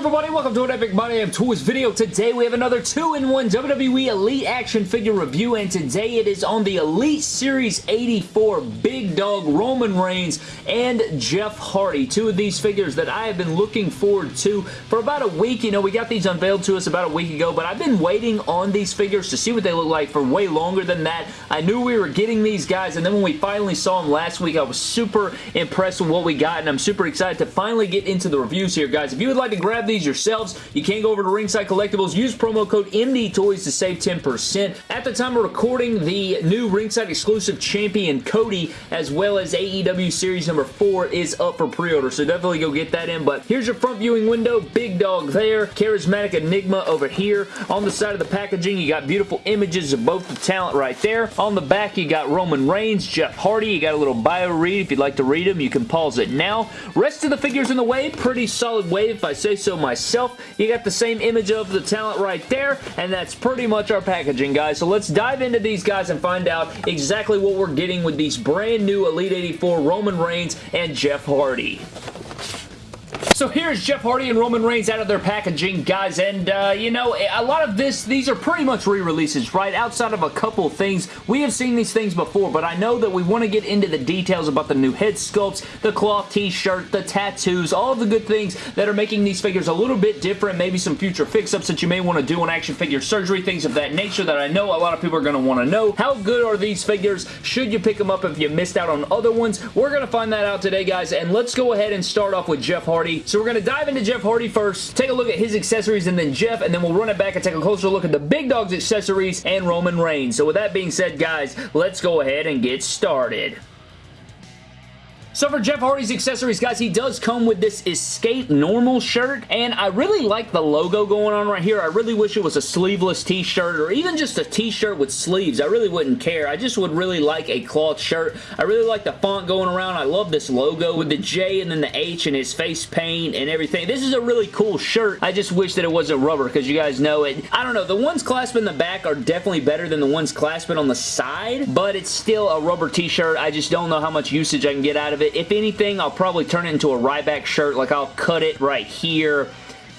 everybody? Welcome to an Epic My Damn Toys video. Today we have another 2-in-1 WWE Elite action figure review and today it is on the Elite Series 84 Big Dog Roman Reigns and Jeff Hardy. Two of these figures that I have been looking forward to for about a week. You know, we got these unveiled to us about a week ago, but I've been waiting on these figures to see what they look like for way longer than that. I knew we were getting these guys and then when we finally saw them last week, I was super impressed with what we got and I'm super excited to finally get into the reviews here, guys. If you would like to grab these yourselves, you can go over to Ringside Collectibles, use promo code MDTOYS to save 10%. At the time of recording, the new Ringside exclusive champion Cody, as well as AEW Series number 4 is up for pre-order, so definitely go get that in. But here's your front viewing window, Big Dog there, Charismatic Enigma over here. On the side of the packaging, you got beautiful images of both the talent right there. On the back, you got Roman Reigns, Jeff Hardy, you got a little bio read. If you'd like to read them, you can pause it now. Rest of the figures in the way, pretty solid wave if I say so myself. You got the same image of the talent right there, and that's pretty much our packaging, guys. So let's dive into these guys and find out exactly what we're getting with these brand new Elite 84 Roman Reigns and Jeff Hardy. So here's Jeff Hardy and Roman Reigns out of their packaging, guys, and, uh, you know, a lot of this, these are pretty much re-releases, right? Outside of a couple things, we have seen these things before, but I know that we want to get into the details about the new head sculpts, the cloth t-shirt, the tattoos, all of the good things that are making these figures a little bit different, maybe some future fix-ups that you may want to do on action figure surgery, things of that nature that I know a lot of people are going to want to know. How good are these figures? Should you pick them up if you missed out on other ones? We're going to find that out today, guys, and let's go ahead and start off with Jeff Hardy. So we're going to dive into Jeff Hardy first, take a look at his accessories, and then Jeff, and then we'll run it back and take a closer look at the Big Dog's accessories and Roman Reigns. So with that being said, guys, let's go ahead and get started. So for Jeff Hardy's accessories, guys, he does come with this Escape Normal shirt, and I really like the logo going on right here. I really wish it was a sleeveless t-shirt or even just a t-shirt with sleeves. I really wouldn't care. I just would really like a cloth shirt. I really like the font going around. I love this logo with the J and then the H and his face paint and everything. This is a really cool shirt. I just wish that it wasn't rubber because you guys know it. I don't know. The ones clasping the back are definitely better than the ones clasping on the side, but it's still a rubber t-shirt. I just don't know how much usage I can get out of it. If anything, I'll probably turn it into a Ryback shirt. Like, I'll cut it right here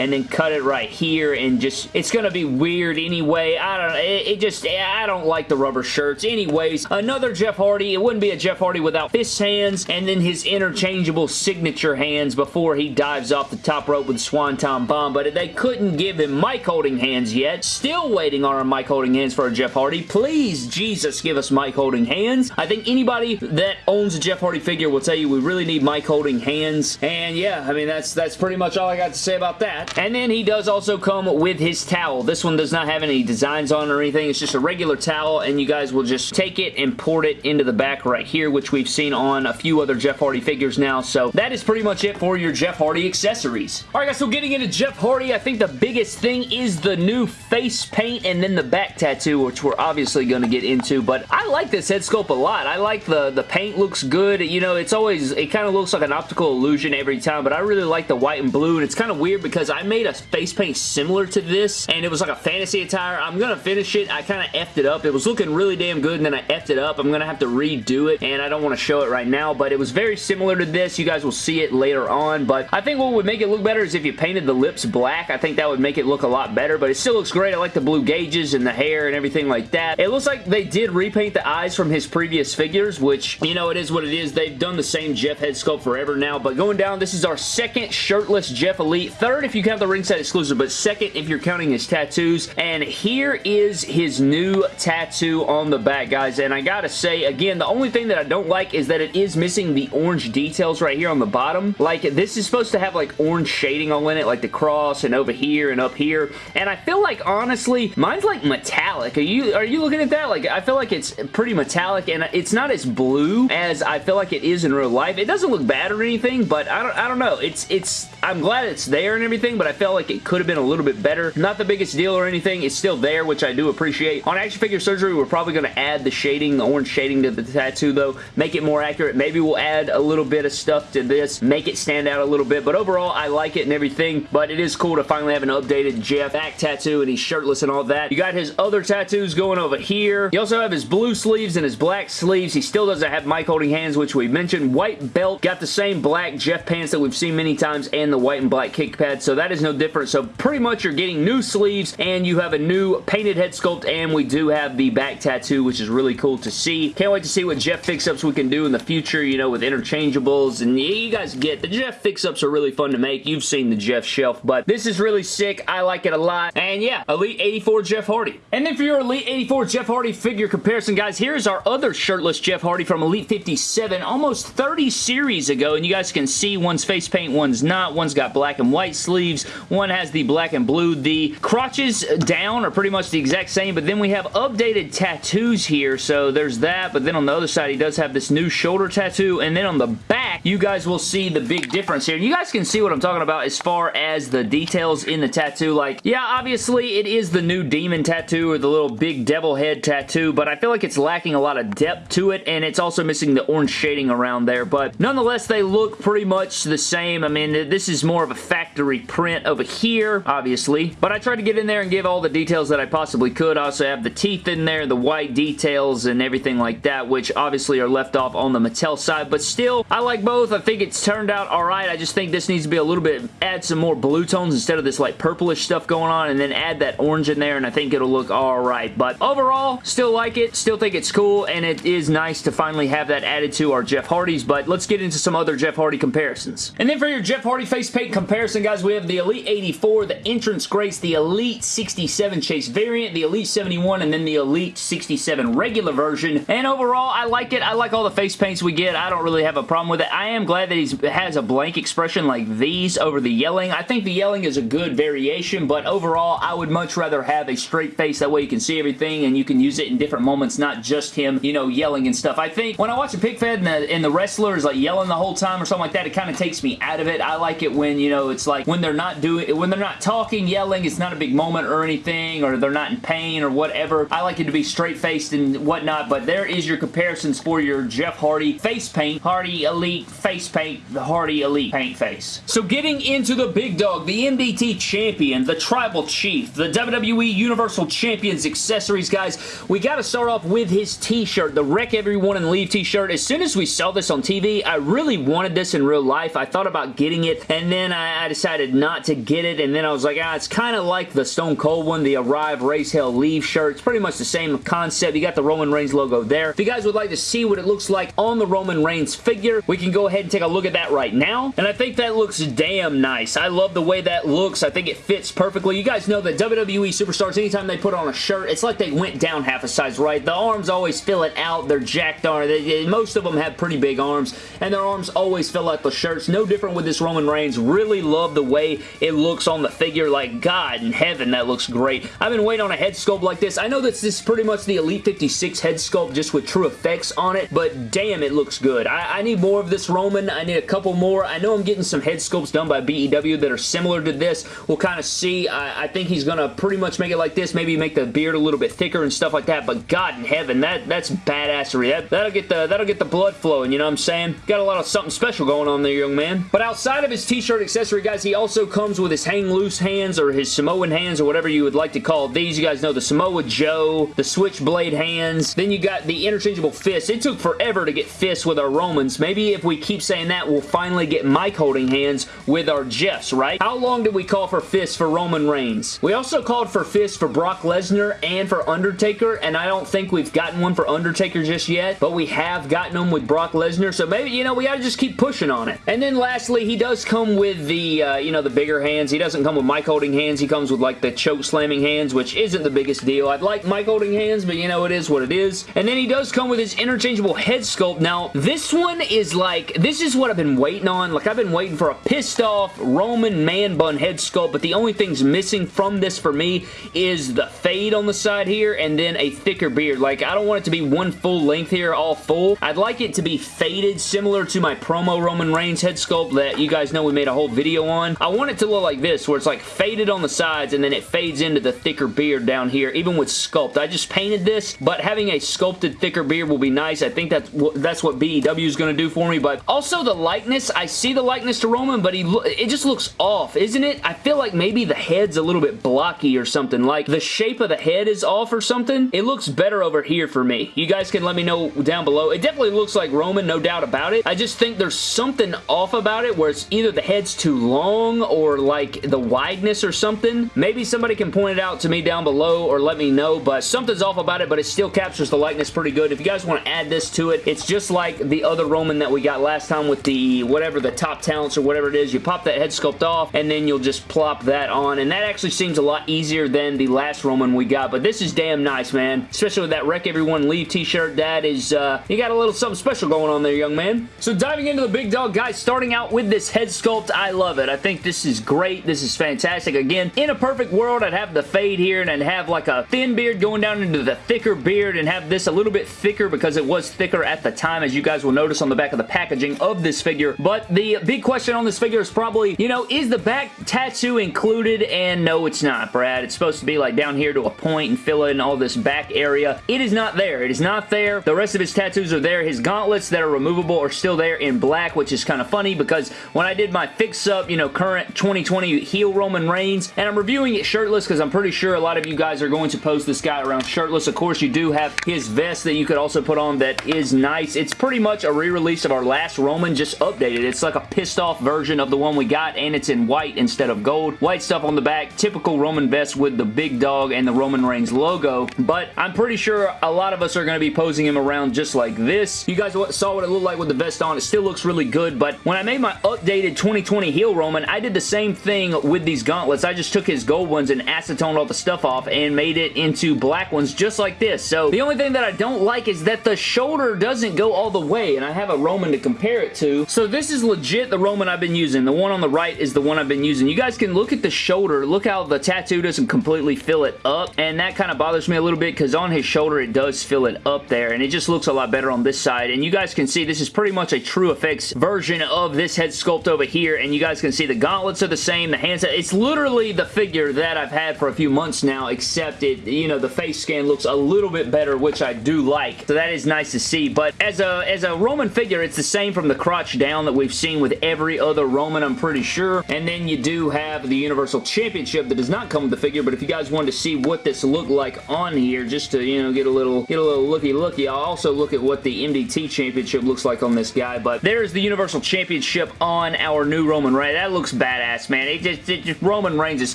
and then cut it right here and just it's gonna be weird anyway. I don't it, it just I don't like the rubber shirts. Anyways another Jeff Hardy. It wouldn't be a Jeff Hardy without fist hands and then his interchangeable signature hands before he dives off the top rope with Swanton Bomb but they couldn't give him mic holding hands yet. Still waiting on our mic holding hands for a Jeff Hardy. Please Jesus give us mic holding hands. I think anybody that owns a Jeff Hardy figure will tell you we really need mic holding hands. And yeah I mean that's that's pretty much all I got to say about that and then he does also come with his towel. This one does not have any designs on or anything. It's just a regular towel, and you guys will just take it and port it into the back right here, which we've seen on a few other Jeff Hardy figures now. So that is pretty much it for your Jeff Hardy accessories. Alright guys, so getting into Jeff Hardy, I think the biggest thing is the new face paint and then the back tattoo, which we're obviously going to get into, but I like this head sculpt a lot. I like the, the paint looks good. You know, it's always, it kind of looks like an optical illusion every time, but I really like the white and blue, and it's kind of weird because I I made a face paint similar to this, and it was like a fantasy attire. I'm going to finish it. I kind of effed it up. It was looking really damn good, and then I effed it up. I'm going to have to redo it, and I don't want to show it right now, but it was very similar to this. You guys will see it later on, but I think what would make it look better is if you painted the lips black. I think that would make it look a lot better, but it still looks great. I like the blue gauges and the hair and everything like that. It looks like they did repaint the eyes from his previous figures, which, you know, it is what it is. They've done the same Jeff head sculpt forever now, but going down, this is our second shirtless Jeff Elite. Third, if you count the ringside exclusive, but second if you're counting his tattoos. And here is his new tattoo on the back, guys. And I gotta say, again, the only thing that I don't like is that it is missing the orange details right here on the bottom. Like, this is supposed to have, like, orange shading all in it, like the cross and over here and up here. And I feel like, honestly, mine's, like, metallic. Are you, are you looking at that? Like, I feel like it's pretty metallic, and it's not as blue as I feel like it is in real life. It doesn't look bad or anything, but I don't, I don't know. It's, it's, I'm glad it's there and everything, but I felt like it could have been a little bit better. Not the biggest deal or anything. It's still there, which I do appreciate. On Action Figure Surgery, we're probably going to add the shading, the orange shading to the tattoo, though. Make it more accurate. Maybe we'll add a little bit of stuff to this. Make it stand out a little bit. But overall, I like it and everything. But it is cool to finally have an updated Jeff back tattoo, and he's shirtless and all that. You got his other tattoos going over here. You also have his blue sleeves and his black sleeves. He still doesn't have mic holding hands, which we mentioned. White belt. Got the same black Jeff pants that we've seen many times and the white and black kick pads, so that is no different. So pretty much you're getting new sleeves and you have a new painted head sculpt and we do have the back tattoo, which is really cool to see. Can't wait to see what Jeff fix-ups we can do in the future, you know, with interchangeables. And yeah, you guys get the Jeff fix-ups are really fun to make. You've seen the Jeff shelf, but this is really sick. I like it a lot. And yeah, Elite 84 Jeff Hardy. And then for your Elite 84 Jeff Hardy figure comparison, guys, here's our other shirtless Jeff Hardy from Elite 57 almost 30 series ago. And you guys can see one's face paint, one's not. One's got black and white sleeves. One has the black and blue. The crotches down are pretty much the exact same, but then we have updated tattoos here. So there's that, but then on the other side, he does have this new shoulder tattoo, and then on the back, you guys will see the big difference here. You guys can see what I'm talking about as far as the details in the tattoo. Like, yeah, obviously, it is the new demon tattoo or the little big devil head tattoo, but I feel like it's lacking a lot of depth to it, and it's also missing the orange shading around there, but nonetheless, they look pretty much the same. I mean, this is more of a factory print over here, obviously, but I tried to get in there and give all the details that I possibly could. I also have the teeth in there, the white details, and everything like that, which obviously are left off on the Mattel side, but still, I like both. I think it's turned out alright. I just think this needs to be a little bit, add some more blue tones instead of this like purplish stuff going on, and then add that orange in there, and I think it'll look alright, but overall, still like it, still think it's cool, and it is nice to finally have that added to our Jeff Hardys, but let's get into some other Jeff Hardy comparisons. And then for your Jeff Hardy face paint comparison, guys, we have the Elite 84, the Entrance Greats, the Elite 67 Chase variant, the Elite 71, and then the Elite 67 regular version, and overall, I like it. I like all the face paints we get. I don't really have a problem with it. I am glad that he has a blank expression like these over the yelling. I think the yelling is a good variation, but overall, I would much rather have a straight face. That way you can see everything and you can use it in different moments, not just him, you know, yelling and stuff. I think when I watch a pig fed and the, and the wrestler is like yelling the whole time or something like that, it kind of takes me out of it. I like it when, you know, it's like when they're not doing, when they're not talking, yelling, it's not a big moment or anything, or they're not in pain or whatever. I like it to be straight-faced and whatnot, but there is your comparisons for your Jeff Hardy face paint, Hardy Elite face paint, the Hardy Elite paint face. So getting into the big dog, the MDT Champion, the Tribal Chief, the WWE Universal Champions accessories, guys, we got to start off with his t-shirt, the Wreck Everyone and Leave t-shirt. As soon as we saw this on TV, I really wanted this in real life. I thought about getting it, and then I, I decided not to get it, and then I was like, ah, it's kind of like the Stone Cold one, the Arrive, Raise Hell, Leave shirt. It's pretty much the same concept. You got the Roman Reigns logo there. If you guys would like to see what it looks like on the Roman Reigns figure, we can go ahead and take a look at that right now, and I think that looks damn nice. I love the way that looks. I think it fits perfectly. You guys know that WWE Superstars, anytime they put on a shirt, it's like they went down half a size, right? The arms always fill it out. They're jacked on. They, most of them have pretty big arms, and their arms always fill out the shirts. No different with this Roman Reigns. Really love the way it looks on the figure. Like, God in heaven, that looks great. I've been waiting on a head sculpt like this. I know that this is pretty much the Elite 56 head sculpt just with true effects on it, but damn, it looks good. I, I need more of this Roman. I need a couple more. I know I'm getting some head sculpts done by BEW that are similar to this. We'll kind of see. I, I think he's going to pretty much make it like this. Maybe make the beard a little bit thicker and stuff like that, but God in heaven, that, that's badassery. That, that'll, get the, that'll get the blood flowing, you know what I'm saying? Got a lot of something special going on there, young man. But outside of his t-shirt accessory, guys, he also comes with his hang loose hands or his Samoan hands or whatever you would like to call these. You guys know the Samoa Joe, the switchblade hands. Then you got the interchangeable fists. It took forever to get fists with our Romans. Maybe if we keep saying that, we'll finally get mic holding hands with our Jeffs, right? How long did we call for fists for Roman Reigns? We also called for fists for Brock Lesnar and for Undertaker, and I don't think we've gotten one for Undertaker just yet, but we have gotten them with Brock Lesnar, so maybe, you know, we gotta just keep pushing on it. And then lastly, he does come with the, uh, you know, the bigger hands. He doesn't come with mic holding hands. He comes with, like, the choke slamming hands, which isn't the biggest deal. I'd like mic holding hands, but, you know, it is what it is. And then he does come with his interchangeable head sculpt. Now, this one is, like, this is what I've been waiting on. Like, I've been waiting for a pissed off Roman man bun head sculpt, but the only thing's missing from this for me is the fade on the side here and then a thicker beard. Like, I don't want it to be one full length here, all full. I'd like it to be faded, similar to my promo Roman Reigns head sculpt that you guys know we made a whole video on. I want it to look like this, where it's like faded on the sides and then it fades into the thicker beard down here, even with sculpt. I just painted this, but having a sculpted thicker beard will be nice. I think that's, that's what BEW is going to do for me, but also the likeness. I see the likeness to Roman, but he it just looks off, isn't it? I feel like maybe the head's a little bit blocky or something. Like, the shape of the head is off or something. It looks better over here for me. You guys can let me know down below. It definitely looks like Roman, no doubt about it. I just think there's something off about it where it's either the head's too long or like the wideness or something. Maybe somebody can point it out to me down below or let me know, but something's off about it, but it still captures the likeness pretty good. If you guys want to add this to it, it's just like the other Roman that we got last time with the whatever the top talents or whatever it is. You pop that head sculpt off and then you'll just plop that on and that actually seems a lot easier than the last Roman we got, but this is damn nice, man. Especially with that Wreck Everyone Leave t-shirt. That is, uh, you got a little something special going on there, young man. So diving into the big dog, guys, starting out with this head sculpt, I love it. I think this is great. This is fantastic. Again, in a perfect world, I'd have the fade here and I'd have like a thin beard going down into the thicker beard and have this a little bit thicker because it was thicker at the time, as you guys will notice on the back of the packaging of this figure. But the big question on this figure is probably, you know, is the back tattoo included? And no, it's not, Brad. It's supposed to be like down here to a point and fill in all this back area. It is not there. It is not there. The rest of his tattoos are there. His gauntlets that are removable are still there in black, which is kind of funny because when I did my fix-up, you know, current 2020 heel Roman Reigns, and I'm reviewing it shirtless because I'm pretty sure a lot of you guys are going to post this guy around shirtless. Of course, you do have his vest that you could also put on that is nice. It's pretty much a re-release of our last Roman, just updated. It's like a pissed off version of the one we got, and it's in white instead of gold. White stuff on the back, typical Roman vest with the big dog and the Roman Reigns logo, but I'm pretty sure a lot of us are going to be posing him around just like this. You guys saw what it looked like with the vest on. It still looks really good, but when I made my updated 2020 heel Roman, I did the same thing with these gauntlets. I just took his gold ones and acetoned all the stuff off and made it into black ones just like this. So the only thing that I don't like is that the shoulder doesn't go all the way, and I have a Roman to compare it to. So this is legit the Roman I've been using. The one on the right is the one I've been using. You guys can look at the shoulder. Look how the tattoo doesn't completely fill it up, and that kind of bothers me a little bit because on his shoulder it does fill it up there, and it just looks a lot better on this side. And you guys can see this is pretty much a True Effects version of this head sculpt over here, and you guys can see the are the same, the hands, it's literally the figure that I've had for a few months now, except it, you know, the face scan looks a little bit better, which I do like, so that is nice to see, but as a, as a Roman figure, it's the same from the crotch down that we've seen with every other Roman, I'm pretty sure, and then you do have the Universal Championship that does not come with the figure, but if you guys wanted to see what this looked like on here, just to, you know, get a little, get a little looky-looky, I'll also look at what the MDT Championship looks like on this guy, but there's the Universal Championship on our new Roman right? That looks badass, man. It just, it just, Roman Reigns is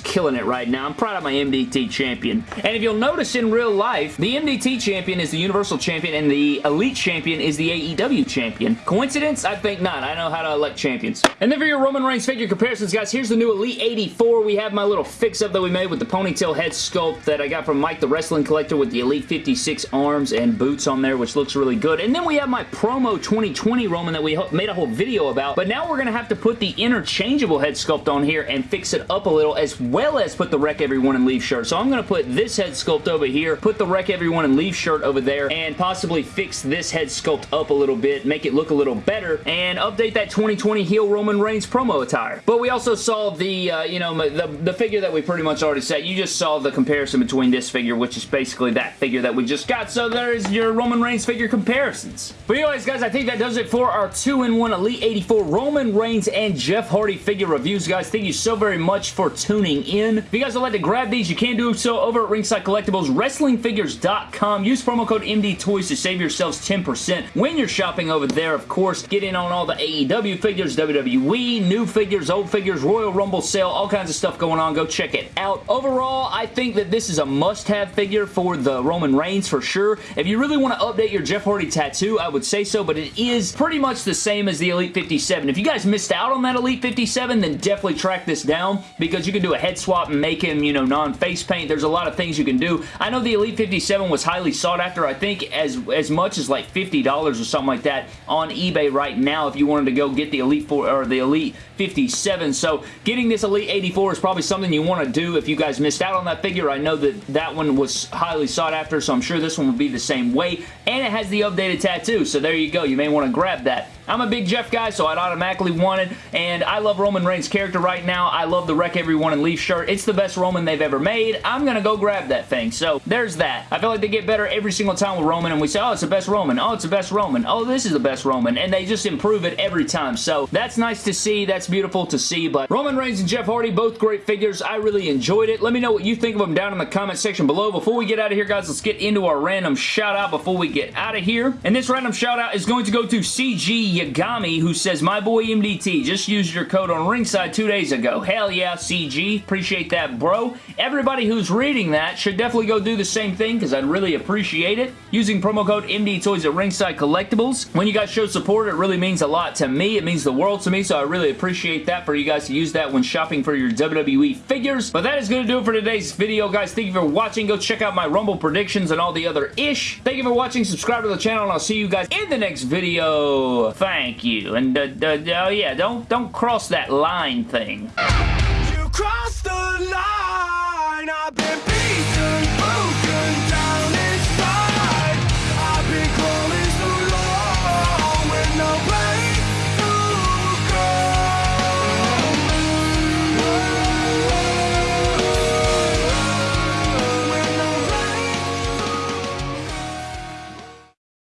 killing it right now. I'm proud of my MDT Champion. And if you'll notice in real life, the MDT Champion is the Universal Champion and the Elite Champion is the AEW Champion. Coincidence? I think not. I know how to elect champions. And then for your Roman Reigns figure comparisons, guys, here's the new Elite 84. We have my little fix-up that we made with the ponytail head sculpt that I got from Mike the Wrestling Collector with the Elite 56 arms and boots on there, which looks really good. And then we have my promo 2020 Roman that we made a whole video about, but now we're going to have to put the interchangeable head sculpt on here and fix it up a little, as well as put the Wreck Everyone and Leave shirt. So I'm going to put this head sculpt over here, put the Wreck Everyone and Leave shirt over there, and possibly fix this head sculpt up a little bit, make it look a little better, and update that 2020 heel Roman Reigns promo attire. But we also saw the, uh, you know, the, the figure that we pretty much already said. You just saw the comparison between this figure, which is basically that figure that we just got. So there's your Roman Reigns figure comparisons. But anyways, guys, I think that does it for our 2-in-1 Elite 84 Roman Reigns and Jeff Hardy figure reviews, guys. Thank you so very much for tuning in. If you guys would like to grab these, you can do so over at Ringside Collectibles, WrestlingFigures.com. Use promo code MDTOYS to save yourselves 10% when you're shopping over there, of course. Get in on all the AEW figures, WWE, new figures, old figures, Royal Rumble sale, all kinds of stuff going on. Go check it out. Overall, I think that this is a must-have figure for the Roman Reigns for sure. If you really want to update your Jeff Hardy tattoo, I would say so, but it is pretty much the same as the Elite 57. If you guys missed out on that Elite 57, then definitely track this down because you can do a head swap and make him, you know, non-face paint. There's a lot of things you can do. I know the Elite 57 was highly sought after, I think as, as much as like $50 or something like that on eBay right now if you wanted to go get the Elite 4 or the Elite 57. So getting this Elite 84 is probably something you want to do if you guys missed out on that figure. I know that that one was highly sought after, so I'm sure this one will be the same way. And it has the updated tattoo, so there you go. You may want to grab that. I'm a big Jeff guy, so I'd automatically want it, and I love Roman Reigns' character right now. I love the Wreck Everyone and Leave shirt. It's the best Roman they've ever made. I'm going to go grab that thing, so there's that. I feel like they get better every single time with Roman, and we say, oh, it's the best Roman. Oh, it's the best Roman. Oh, this is the best Roman, and they just improve it every time, so that's nice to see. That's beautiful to see, but Roman Reigns and Jeff Hardy, both great figures. I really enjoyed it. Let me know what you think of them down in the comment section below. Before we get out of here, guys, let's get into our random shout out before we get out of here. And this random shout out is going to go to CG Yagami, who says, My boy MDT just use your code on ringside two days ago. Hell yeah, CG. Appreciate that, bro. Everybody who's reading that should definitely go do the same thing because I'd really appreciate it. Using promo code MD Toys at Ringside Collectibles. When you guys show support, it really means a lot to me. It means the world to me, so I really appreciate that for you guys to use that when shopping for your WWE figures. But that is going to do it for today's video, guys. Thank you for watching. Go check out my Rumble predictions and all the other ish. Thank you for watching. Subscribe to the channel, and I'll see you guys in the next video. Thank you. And, uh, uh, oh yeah, don't, don't cross that line thing.